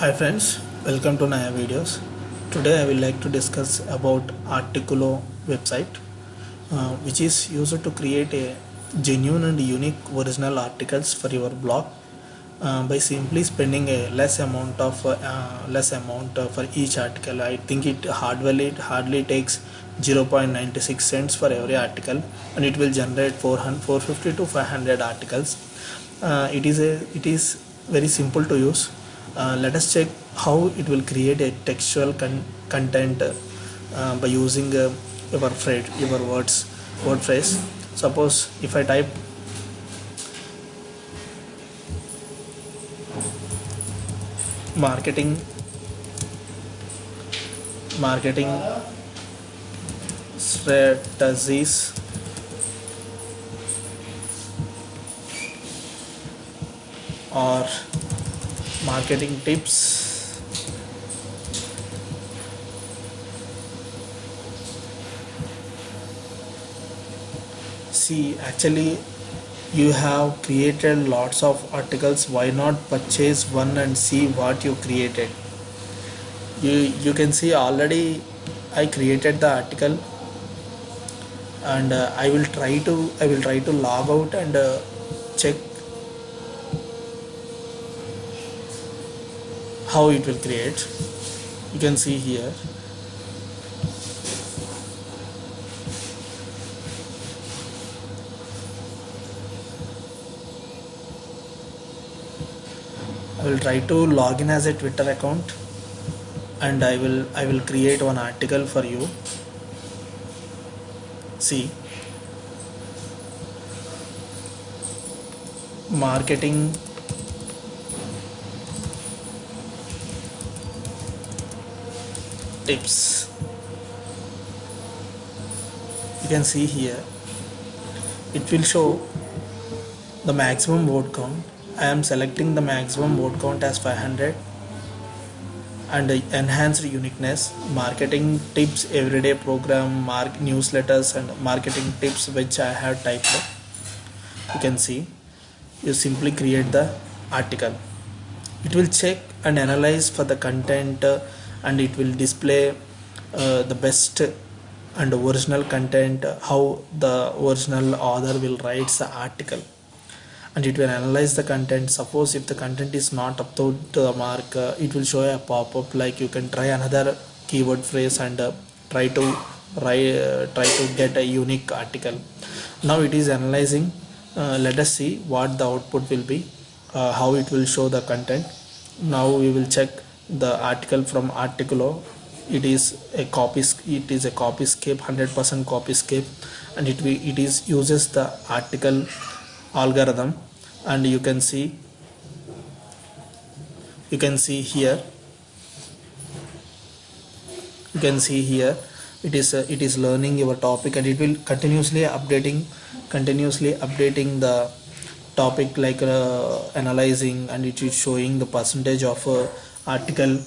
Hi friends, welcome to Naya Videos. Today I will like to discuss about Articoolo website uh, which is used to create a genuine and unique original articles for your blog uh, by simply spending a less amount of uh, less amount uh, for each article. I think it hardly it hardly takes 0.96 cents for every article and it will generate 400 450 to 500 articles. Uh, it is a it is very simple to use uh, let us check how it will create a textual con content uh, by using uh, your phrase your words word phrase. Suppose if I type marketing marketing strategies. Or marketing tips. See actually you have created lots of articles. Why not purchase one and see what you created? You you can see already I created the article and uh, I will try to I will try to log out and uh, check how it will create. You can see here. I will try to log in as a Twitter account and I will I will create one article for you. See? Marketing tips. You can see here it will show the maximum word count. I am selecting the maximum word count as 500 and enhanced uniqueness marketing tips everyday program mark newsletters and marketing tips which I have typed you can see you simply create the article. It will check and analyze for the content uh, and it will display uh, the best and original content how the original author will write the article. And it will analyze the content. Suppose if the content is not up to the mark uh, it will show a pop-up like you can try another keyword phrase and uh, try to write, uh, try to get a unique article. Now it is analyzing uh, let us see what the output will be uh, how it will show the content. Now we will check the article from articoolo it is a copy it is a copyscape 100% copyscape and it we it is uses the article algorithm and you can see you can see here you can see here it is uh, it is learning your topic and it will continuously updating continuously updating the topic like uh, analyzing and it is showing the percentage of uh, article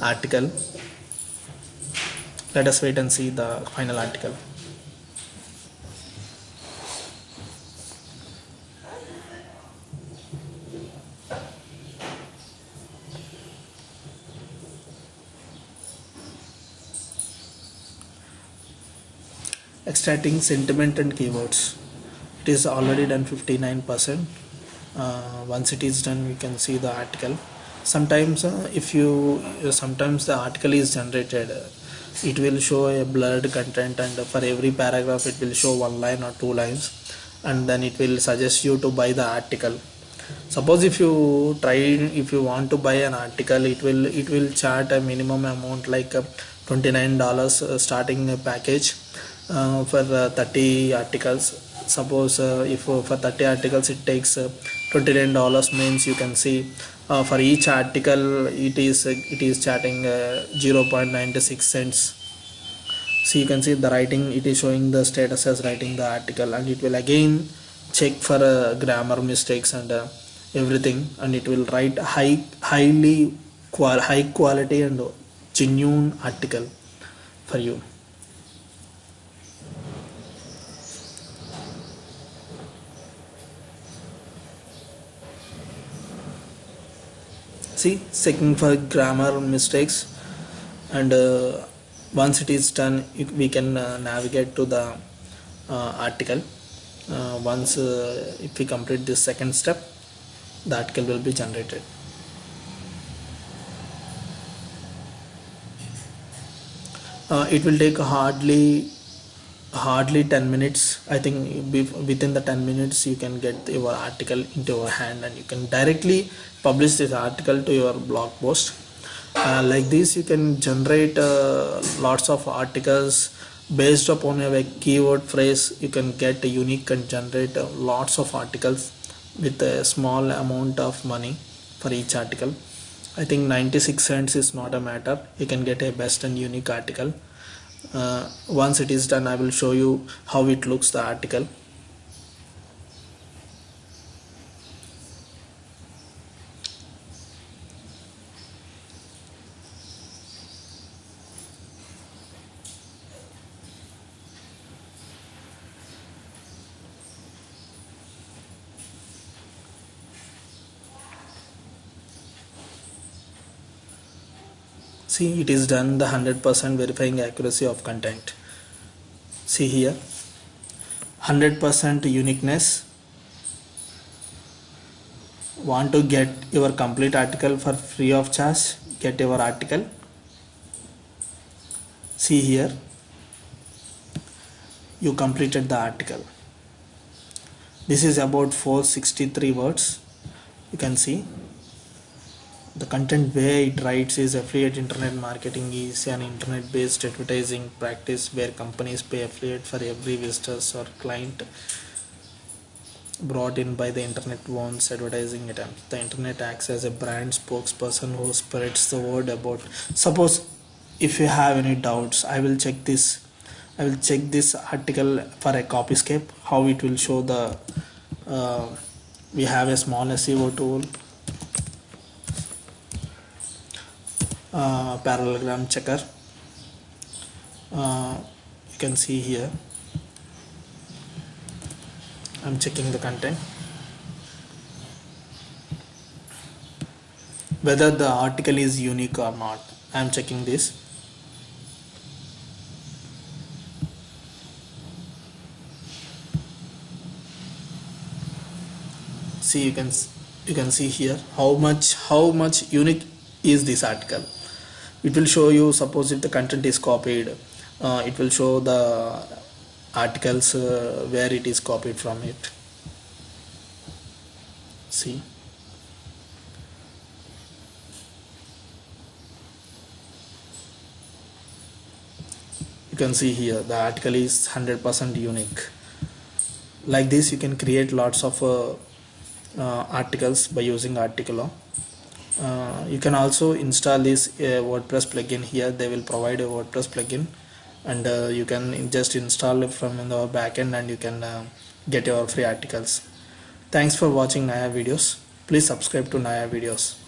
article. Let us wait and see the final article. Extracting sentiment and keywords. It is already done 59 percent. Uh, once it is done we can see the article sometimes uh, if you uh, sometimes the article is generated uh, it will show a blurred content and for every paragraph it will show one line or two lines and then it will suggest you to buy the article. Suppose if you try if you want to buy an article it will it will chart a minimum amount like uh, 29 dollars uh, starting package uh, for uh, 30 articles. Suppose uh, if for 30 articles it takes 29 dollars means you can see uh, for each article it is uh, it is charting uh, 0.96 cents. So you can see the writing it is showing the status as writing the article and it will again check for grammar mistakes and everything and it will write high highly qual high quality and genuine article for you see checking for grammar mistakes. And uh, once it is done we can uh, navigate to the uh, article. Uh, once uh, if we complete this second step the article will be generated. It will take hardly hardly 10 minutes. I think within the 10 minutes you can get your article into your hand and you can directly publish this article to your blog post. Uh, like this you can generate uh, lots of articles. Based upon a keyword phrase you can get a unique and generate uh, lots of articles with a small amount of money for each article. I think 96 cents is not a matter. You can get a best and unique article Uh, once it is done I will show you how it looks the article see it is done the 100% verifying accuracy of content. See here 100% uniqueness. Want to get your complete article for free of charge? Get your article. See here you completed the article. This is about 463 words. You can see the content where it writes is affiliate internet marketing is an internet based advertising practice where companies pay affiliate for every visitors or client brought in by the internet wants advertising attempt the internet acts as a brand spokesperson who spreads the word about suppose if you have any doubts i will check this i will check this article for a copyscape how it will show the uh, we have a small seo tool uh, plagiarism checker. Uh, you can see here. I'm checking the content. Whether the article is unique or not I'm checking this. See you can you can see here how much how much unique is this article it will show you suppose if the content is copied uh, it will show the articles uh, where it is copied from it. See? You can see here the article is 100% unique. Like this you can create lots of uh, uh articles by using Articoolo uh, you can also install this uh, WordPress plugin here. They will provide a WordPress plugin. And uh, you can just install it from the backend and you can uh, get your free articles. Thanks for watching Naya videos. Please subscribe to Naya videos